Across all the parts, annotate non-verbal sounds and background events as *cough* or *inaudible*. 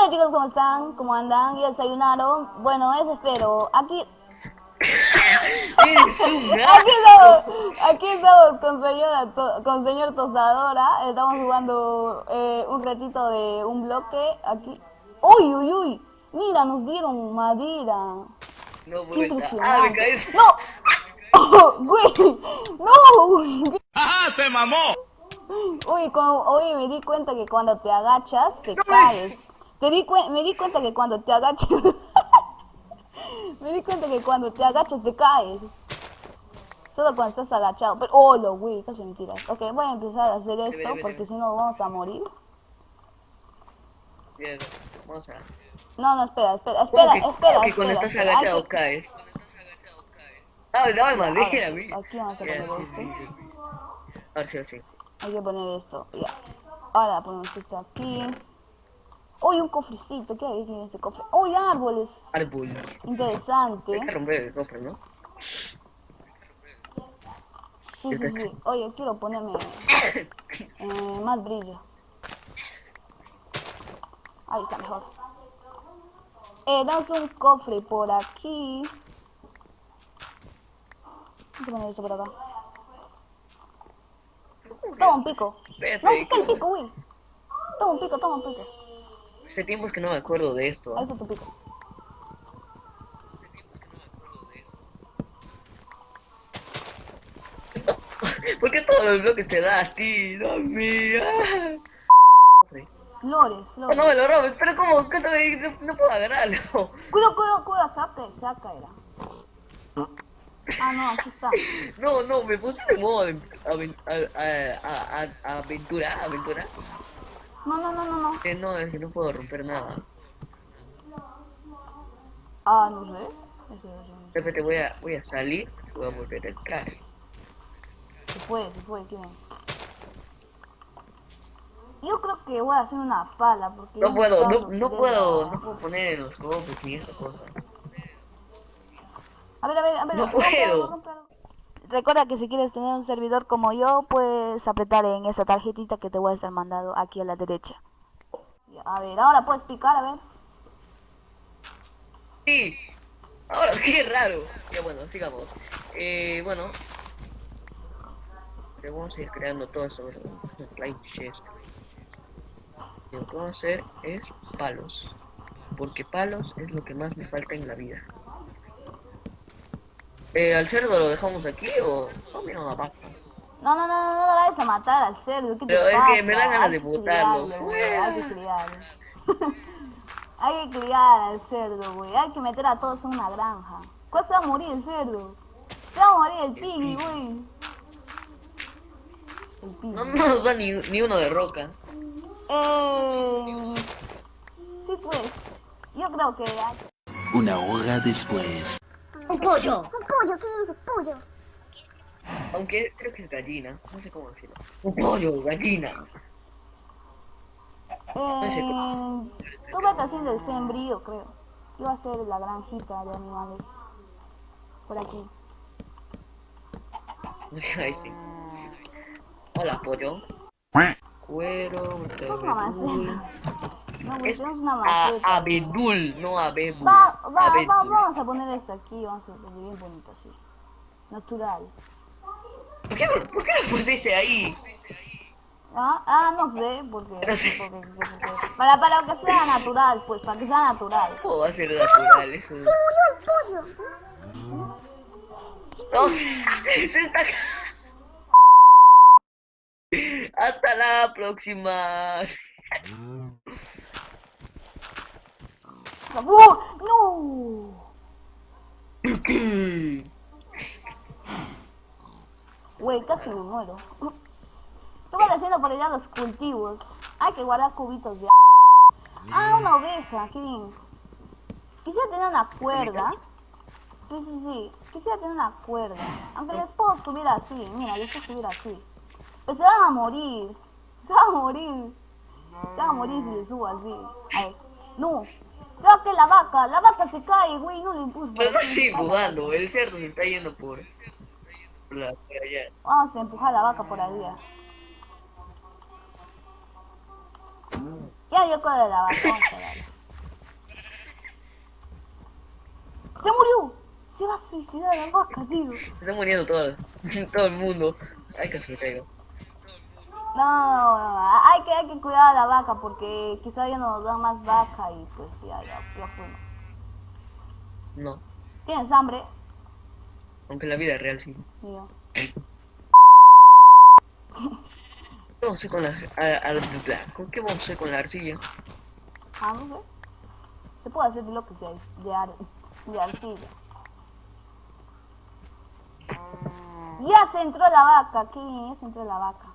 Hola chicos, ¿cómo están? ¿Cómo andan? ¿Ya desayunaron? Bueno, eso espero. Aquí... *laughs* *laughs* Aquí estamos, aquí estamos con señor, to- con señor Tostadora. Estamos jugando eh, un ratito de un bloque. Aquí. ¡Uy, uy, uy! Mira, nos dieron madera. No, ¡Qué impresionante! Ah. ¡No! *laughs* ¡Oh, güey! ¡No! güey! ¡Ajá, se mamó! Uy, como, oye, me di cuenta que cuando te agachas, te caes. Te di me di cuenta que cuando te agachas... *laughs* me di cuenta que cuando te agachas, te caes. Solo cuando estás agachado. Pero, oh, lo güey, casi mentiras. Ok, voy a empezar a hacer esto porque si no vamos a morir. Bien, vamos a. No, no, espera, espera, espera, ¿Cómo que- espera. que cuando espera, estás espera. Agachado que- caes. Ah, dame madera, ahora, vi. aquí vamos a poner sí, esto. sí, sí. Ahora sí, sí. Hay que poner esto, ya. Ahora ponemos esto aquí. Uy, un cofrecito, ¿qué hay en este cofre? Uy, árboles. Árbol. Interesante. Hay que romper el cofre, ¿no? Sí, sí, sí. Oye, quiero ponerme *coughs* eh, más brillo. Ahí está mejor. Eh, damos un cofre por aquí. Voy a poner esto por acá. Toma un pico. No, saca el que- pico, güey. Toma un pico, toma un pico. Hace tiempo es que no me acuerdo de esto. Ahí está tu pico. ¿Por qué todos los bloques te da a ti? No, mía. Flores, No, flores. no me lo robes, pero ¿cómo? ¿Qué te- no, no puedo agarrarlo. Cuidado, cuidado, cuidado, saca, saca era. Ah, no, aquí está. *laughs* No, no, me puse de modo de aven- a- a- a- a- aventura, aventura. No, no, no, no, no. Que no, es que no puedo romper nada. Ah, no sé. Es que no sé. Repente voy a, voy a salir y voy a volver a entrar. Se puede, se puede, ¿quién? Yo creo que voy a hacer una pala porque... No puedo, no, no puedo, no puedo poner en los cofres ni esa cosa. A ver, a ver, a ver. No puedo. Recuerda que si quieres tener un servidor como yo, puedes apretar en esta tarjetita que te voy a estar mandando aquí a la derecha. A ver, ahora puedes picar, a ver. Sí, ahora *laughs* qué raro. Ya bueno, sigamos. Eh, bueno. Le vamos a ir creando todo eso. *laughs* Lo que vamos a hacer es palos. Porque palos es lo que más me falta en la vida. Eh, ¿Al cerdo lo dejamos aquí o...? No, mira vaca. No, no, no, no, no lo vayas a matar al cerdo. ¿qué te Pero es pasa? que me dan ganas de botarlo. Hay que criarlo. *laughs* hay que criar al cerdo, güey. Hay que meter a todos en una granja. ¿Cuál se va a morir el cerdo? Se va a morir el piggy, güey. El piggy. No, no nos da ni, ni uno de roca. Eh... Sí, pues. Yo creo que... hay- Una hora después. Un pollo. Un pollo, ¿qué dices? Pollo. Aunque creo que es gallina. No sé cómo decirlo. Un pollo, gallina. Eh, tú vete haciendo el sembrío, creo. Yo voy a hacer la granjita de animales. Por aquí. *laughs* Ahí sí. Hola, pollo. Cuero. No, Es una a, maceta. abedul, no abedul. Va, va, va, Abedul. vamos a poner esto aquí, vamos a poner bien bonito así. Natural. ¿Por qué, ¿Por qué lo pusiste ahí? Ah, ah, no sé, porque, No sé. porque- porque- porque- para, para que sea natural, pues, para que sea natural. ¿Cómo va a ser natural eso? Se murió el pollo. No, se, *laughs* se está... Hasta la próxima. ¡Uh! ¡No! ¿Qué? Güey, casi me muero. Estuve haciendo por allá los cultivos. Hay que guardar cubitos de Ah, una oveja, qué bien. Quisiera tener una cuerda. Sí, sí, sí. Quisiera tener una cuerda. Aunque les puedo subir así. Mira, les puedo subir así. Pero se van a morir. Se van a morir. Se van a morir si les subo así. No. Saque la vaca, la vaca se cae, güey, no le impulso. No, no estoy empujando, el cerdo se está yendo por, por, la, por allá. Vamos a empujar la vaca por allá. Ya yo corro la vaca, vamos a darle. ¡Se murió! Se va a suicidar la vaca, tío. Se está muriendo todo, *laughs* todo el mundo. Ay, que se caiga. No, no, no, hay que, hay que cuidar a la vaca porque quizá ya nos dan más vaca y pues ya, ya, ya fuimos. No, ¿Tienes hambre? aunque la vida real sí. Yo. ¿Qué vamos a hacer con la, a- a la- ¿Con qué vamos a hacer con la arcilla? Ah, no sé. Se puede hacer de lo que sea, de, ar de arcilla. Ya se entró la vaca, qué bien, ya se entró la vaca.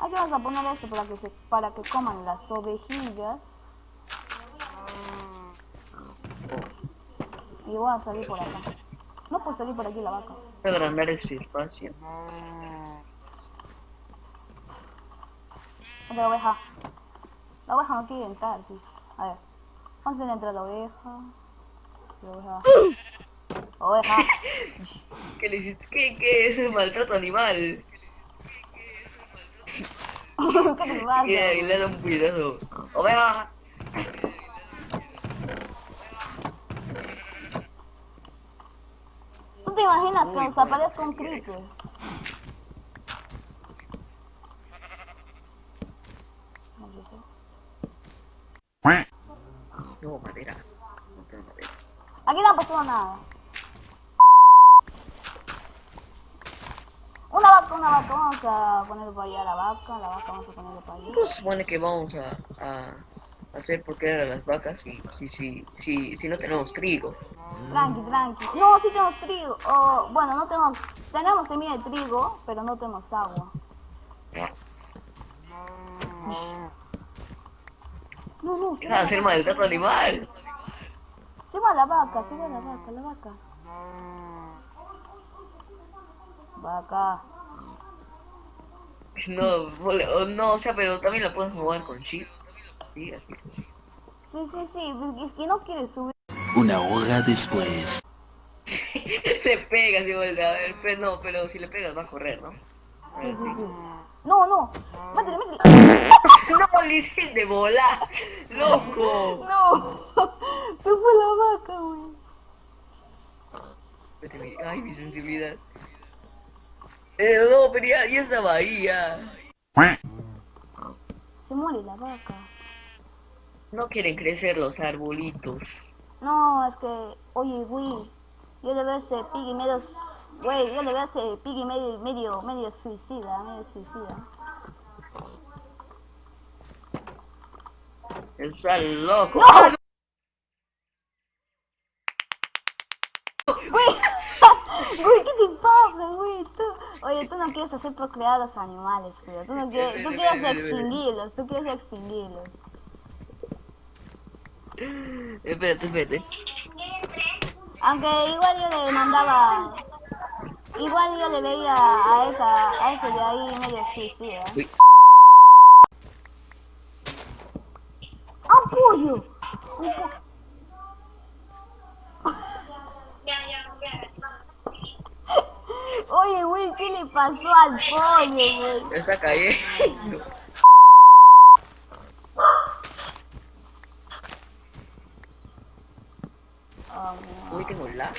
Aquí vamos a poner esto para que se, para que coman las ovejillas. Y voy a salir por acá. No puedo salir por aquí la vaca. Voy a agrandar este espacio. Otra oveja. La oveja no quiere entrar, sí. A ver. ¿Cuándo se entra la oveja? La oveja. *laughs* Oveja. ¿Qué le hiciste? ¿Qué, qué es el maltrato animal? ¿Qué te pasa? Y le da un cuidado. ¡Oveja! ¿Tú te imaginas que Uy, nos pues, aparezca un creeper? No, madera. No tengo madera. Aquí no ha pasado nada. Una vaca, una vaca, vamos a ponerle para allá la vaca, la vaca vamos a ponerle para allá. ¿Cómo se supone que vamos a, a hacer por qué a las vacas si, si, si, si, si no tenemos trigo? Tranqui, tranqui. No, sí tenemos trigo. O, bueno, no tenemos, tenemos semilla de trigo, pero no tenemos agua. No, no, ¿Qué sí. van a hacer maltrato animal? Se va la vaca, se va la vaca, la vaca. Vaca. No, vole- o no, o sea, pero también la puedes mover con chip. Sí, así. Sí, sí, sí, es que no quiere subir. Una hora después. *laughs* le pegas igual, a ver, pero no, pero si le pegas va a correr, ¿no? Sí, sí, sí. No, no. Métele, métele. *laughs* No, le hiciste volar, loco. No. *laughs* Se fue la vaca, güey. Ay, mi sensibilidad. Eh, no, pero ya, ya estaba ahí, ya. Se muere la vaca. No quieren crecer los arbolitos. No, es que, oye, güey. Yo le veo ese piggy medio. Güey, yo le veo ese piggy medio, medio, medio suicida, medio suicida. Está loco. ¡No! ¡Ah, Güey, *laughs* güey, ¿qué te pasa, güey? Tú, oye, tú no quieres hacer procrear a los animales, pero tú no *laughs* quieres, tú quieres extinguirlos, tú quieres extinguirlos. Espérate, espérate. Aunque igual yo le mandaba, igual yo le veía a esa, a ese de ahí medio suicida. Uy. ¡Ah, pollo! Un po- Oye, güey, ¿qué le pasó al pollo, güey? Cayendo. Vamos, Uy, tengo la.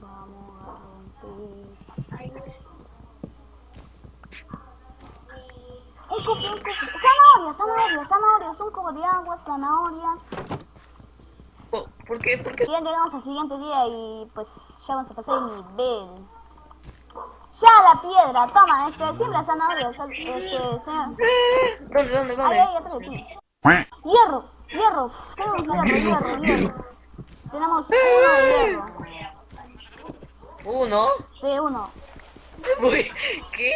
vamos a romper. Un cubo, un cubo. Zanahorias, zanahorias, zanahorias, un cubo de agua, zanahorias. Oh, ¿Por qué? ¿Por qué? Ya llegamos al siguiente día y pues ya vamos a pasar el nivel. Ya la piedra, toma, este, siembra zanahorias, este, señor. ¿Dónde, dónde, Ahí, dónde? ahí, atrás de ti. Hierro, hierro, tenemos hierro, hierro, hierro. Tenemos uno de hierro. Uno. Sí, uno. Uy, ¿qué?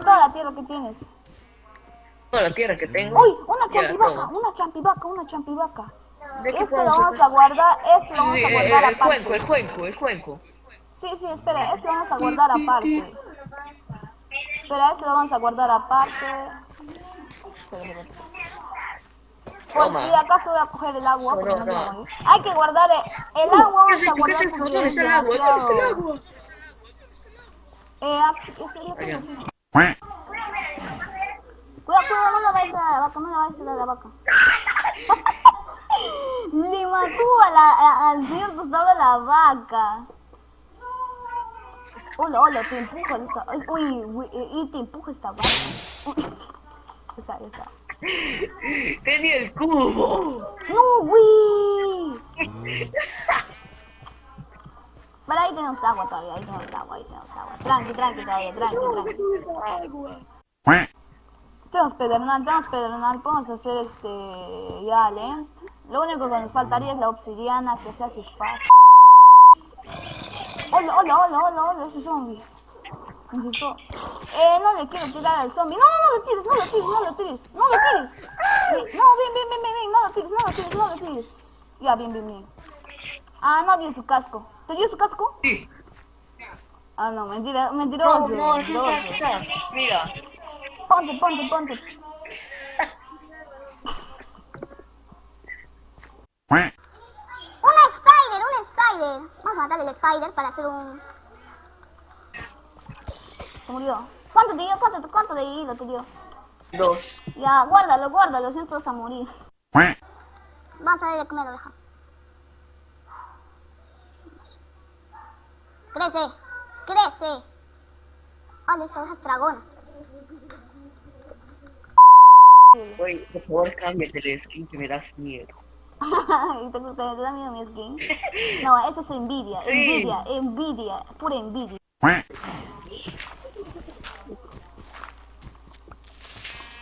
Toda la tierra que tienes. Toda la tierra que tengo. Uy, una champivaca, una champivaca, una champivaca. ¿De qué Esto lo vamos a guardar, esto lo vamos Sí, a guardar el cuenco, el cuenco, el cuenco. Sí, sí, espera, esto lo vamos a guardar aparte. Espera, esto lo vamos a guardar aparte. Toma. si acaso voy a coger el agua, porque no, quiero morir. Hay que guardar el agua, ¿Qué vamos es a es es el agua? ¿Dónde está el agua? Eh, aquí, este. Cuidado, cuidado, no la vayas a la vaca, no la vayas a la vaca. *laughs* *laughs* Le mató a la, a- al señor Tostado la vaca. Hola, hola, te empujo esta... ay, Uy, uy, eh, y te empujo esta. Uy. *laughs* Esa, esa. Tenía el cubo. ¡No, güey! Pero ahí tenemos agua todavía, ahí tenemos agua, ahí tenemos agua. Tranqui, tranqui todavía, tranqui, tranqui. Agua. Tenemos pedernal, tenemos pedernal, podemos hacer este... ya, lent. Lo único que nos faltaría es la obsidiana, que sea así fácil. Hola, hola, hola, hola, hola, ese zombie. Me asustó. Eh, no le quiero tirar al zombie. No, no, no lo tires, no lo tires, no lo tires, no lo tires. Bien, No, bien, bien, bien, bien, bien, no lo tires, no lo tires, no lo tires. Ya, bien, bien, bien. Ah, no dio su casco. ¿Te dio su casco? Sí. Ah, no, mentira, mentiroso. No, no, está. Mira. Ponte, ponte, ponte. Un spider, un spider. Vamos a matar el spider para hacer un... Se murió. ¿Cuánto te dio? ¿Cuánto, cuánto de hilo te dio? Dos. Ya, guárdalo, guárdalo, si no vas a morir. Vamos a ver de comer oveja. Crece, crece. Hola, esta oveja es dragona. Oye, por favor, cámbiate el skin que me das miedo. *laughs* ¿Y te, te, te da miedo mi skin? No, esa es envidia, Sí. envidia, envidia, pura envidia.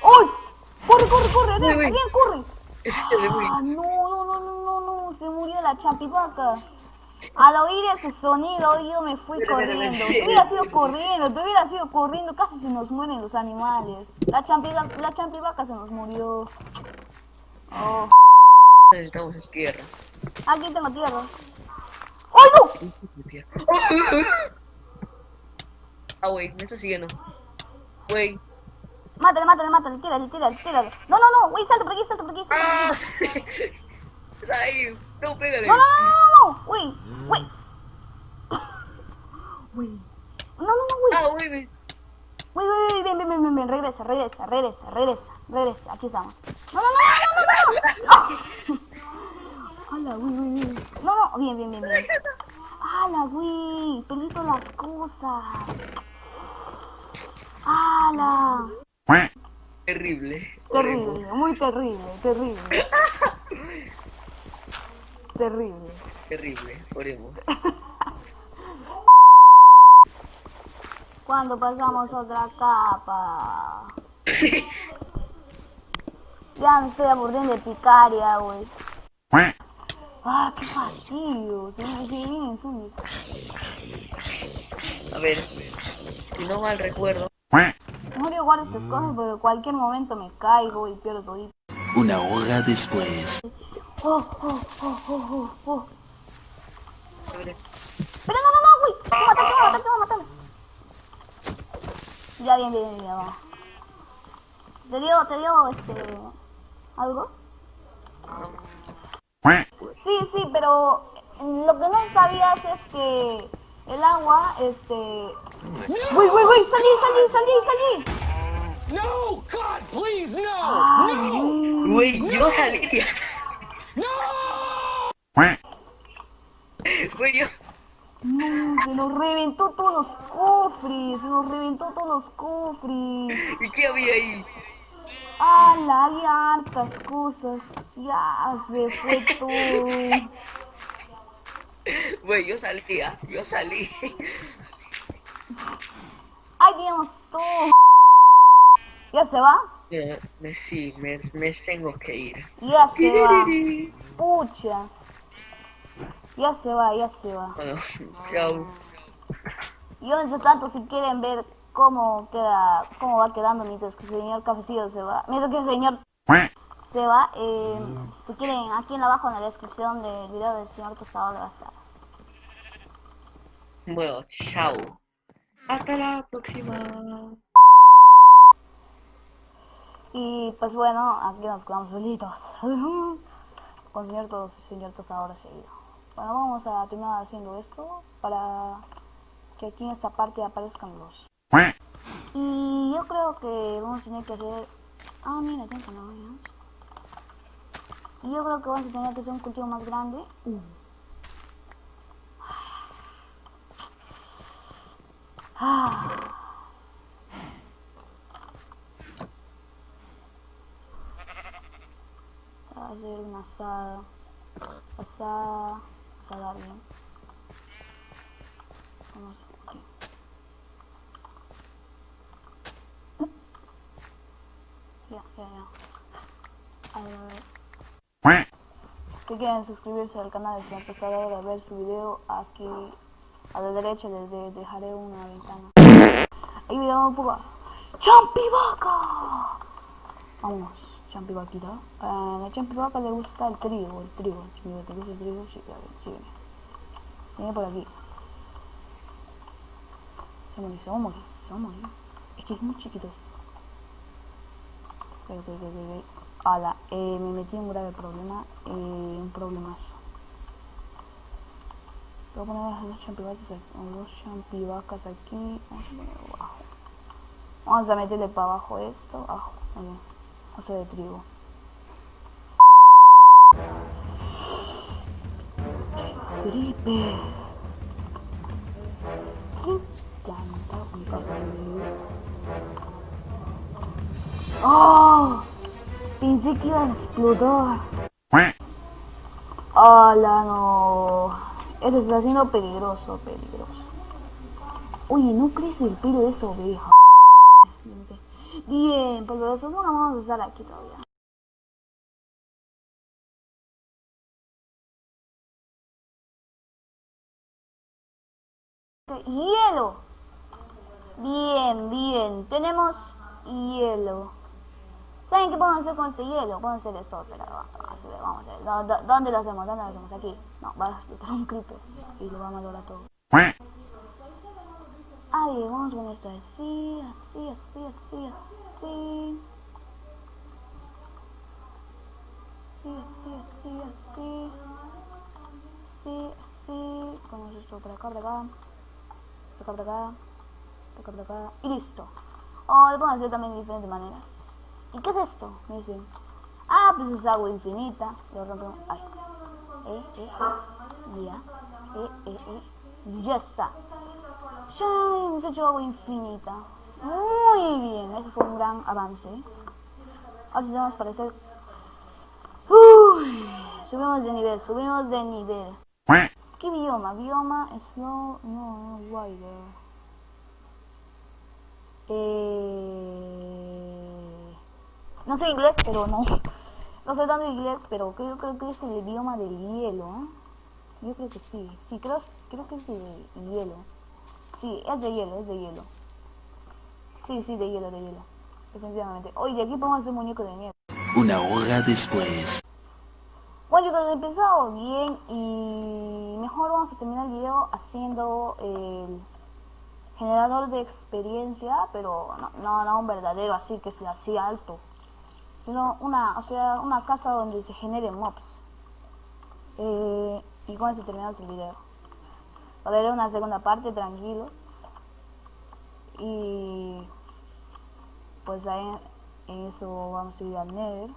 ¡Uy! ¡Corre, corre, corre! Uy, ¡Adrián, uy. Adrián, corre! Muy. Ah, no, no, no, no, no, no, se murió la chapivaca. Al oír ese sonido yo me fui corriendo. Te hubiera sido corriendo, te hubiera sido corriendo, casi se nos mueren los animales. La champivaca, la champivaca se nos murió. Oh, Necesitamos tierra. aquí tengo tierra. ¡Ay, no! Ah, güey, me está siguiendo. Güey. Mátale, mátale, mátale, tírale, tírale, tírale. No, no, no, güey, salta por aquí, salta por aquí, salta por ¡Ah! aquí. Ahí, no, pégale. No, no, no, no, no, güey, güey. Güey. No, no, no, güey. Ah, me- Güey, güey, güey, ven, ven, ven, ven, ven, regresa, regresa, regresa, regresa, regresa, aquí estamos. No, no, no, no, no, no, no. Hola, güey. No, no, bien, bien, bien, bien. ¡Hala, güey! Perdí todas las cosas. ¡Hala! Terrible. Terrible, muy terrible, terrible. Terrible. Terrible, oremos. Cuando pasamos otra capa. *laughs* Ya me estoy aburriendo de picaria, güey. Ah, qué fastidio. Se me zombies. A ver, si no mal recuerdo, Mejor yo guardo estas cosas porque en cualquier momento me caigo y pierdo todo. Una hora después. Oh, oh, oh, oh, oh, oh. a ver, Pero no, no, no, güey. Voy a matar. Ya, bien, bien, bien, va. ¿Te dio, te dio, este, algo? Sí, sí, pero lo que no sabías es que el agua, este... ¡Uy, uy, uy! ¡Salí, salí, salí, salí! No! God, please, no! Ay, güey, yo salí. Güey, yo. no, se nos reventó todos los cofres, se nos reventó todos los cofres. ¿Y qué había ahí? ¡Hala! Había hartas cosas. Ya se fue todo. Güey, yo salí, ah, yo salí. ¡Ay, teníamos todo! ¿Ya se va? Eh, me, sí, me, me tengo que ir. Ya se va. Pucha. Ya se va, ya se va. Bueno, chao. Y mientras tanto, si quieren ver cómo queda, cómo va quedando mientras que el señor cafecillo se va, mientras que el señor se va, eh, si quieren, aquí en abajo en la descripción del video del señor tostado va a estar. Bueno, chao. Hasta la próxima. Y pues bueno, aquí nos quedamos solitos. *laughs* Con señor, tos, señor tostador seguido. Bueno, vamos a terminar haciendo esto para que aquí en esta parte aparezcan los. Y yo creo que vamos a tener que hacer... Ah, mira, tengo no, Y yo creo que vamos a tener que hacer un cultivo más grande. Uh. Ah. Hacer una asada. Asada. Asada bien. Vamos aquí. Ya, ya, ya. A ver, a ver. Si quieren suscribirse al canal, si han empezado a ver su video aquí a la derecha les de- dejaré una ventana. Ahí video un poco. ¡Champivaca! Vamos, champivaquita. A la champivaca le gusta el trigo, el trigo. Si te gusta el trigo, sí, a ver, sígueme. Viene por aquí. Se morir, se va a morir, se va a morir. Es que es muy chiquito. Pero, pero. Ala, eh, me metí en un grave problema, eh, un problemazo. Voy a poner las dos champivacas aquí, dos champivacas aquí, vamos a poner abajo. Vamos a meterle para abajo esto, abajo, ahí, oso de trigo. Felipe. ¿Quién planta un? ¡Oh! Pensé que iba a explotar. ¡Hala, no! Esto está siendo peligroso, peligroso. Oye, ¿no crece el pelo de esa oveja? Bien, pues nosotros no vamos a estar aquí todavía. Hielo. Bien, bien. Tenemos hielo. ¿Saben qué podemos hacer con este hielo? Podemos hacer esto, pero vamos a hacer, vamos a hacer. ¿Dó- dó- ¿Dónde lo hacemos? ¿Dónde lo hacemos? Aquí. No, va a explotar un creeper y lo vamos a lograr todo. Ahí, vamos con esto así, así, así, así, así. Así, así, así, así. Así, así. Ponemos esto por acá, por acá. Por acá, por acá. Por acá, por acá. Y listo. O lo podemos hacer también de diferentes maneras. ¿Y qué es esto? Me dicen. Ah, pues es agua infinita. Lo rompemos. Ay. Eh, eh, eh. Ya. Eh, eh, eh. Y ya está. Ya hemos hecho agua infinita. Muy bien. Ese fue un gran avance. Ahora sí tenemos para. Uy, subimos de nivel, subimos de nivel. ¿Qué bioma? Bioma, slow, no, no, wider. Eh... No sé inglés, pero no. No sé tanto inglés, pero creo, creo que es el idioma del hielo. ¿eh? Yo creo que sí. Sí, creo, creo que es de hielo. Sí, es de hielo, es de hielo. Sí, sí, de hielo, de hielo. Definitivamente. Oye, aquí podemos hacer muñeco de nieve. Una hora después. Bueno chicos, he empezado bien y mejor vamos a terminar el video haciendo el generador de experiencia, pero no, no, no un verdadero así que sea así alto, sino una, o sea, una casa donde se generen mobs. Eh, y con eso terminamos el video. Haber una segunda parte, tranquilo. Y pues ahí en eso vamos a ir al Nether.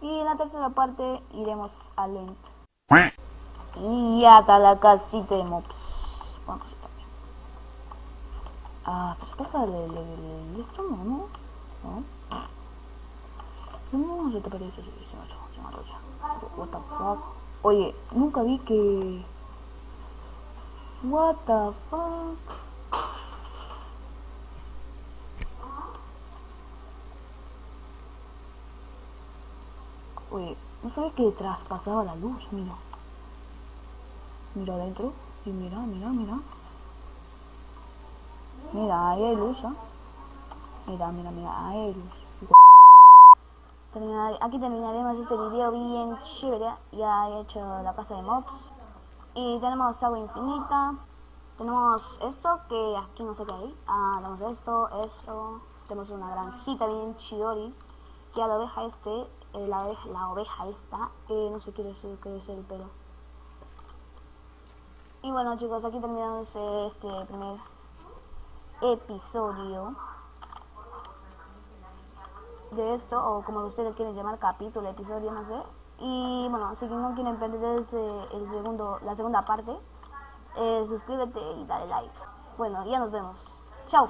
Y en la tercera parte iremos al End. Y acá la casita de mobs. Ah, pues. ¿No? ¿No? Se me ha roto. What the fuck? Oye, nunca vi que... What the fuck? Oye, no sabía que traspasaba la luz, mira. Mira adentro. Y mira, mira, mira. Mira, ahí hay luz, ¿ah? Mira, mira, mira, ahí hay luz. Aquí terminaremos este video bien chévere. Ya he hecho la casa de mobs. Y tenemos agua infinita. Tenemos esto que aquí no sé qué hay. Ah, tenemos esto, esto. Tenemos una granjita bien chidori. Que a la oveja este, eh, la, oveja, la oveja esta, eh, no sé qué es qué es el pelo. Y bueno chicos, aquí terminamos eh, este primer episodio. De esto, o como ustedes quieren llamar, capítulo, episodio, no sé. Y bueno, si no quieren perderse el segundo, la segunda parte, eh, suscríbete y dale like. Bueno, ya nos vemos. Chao.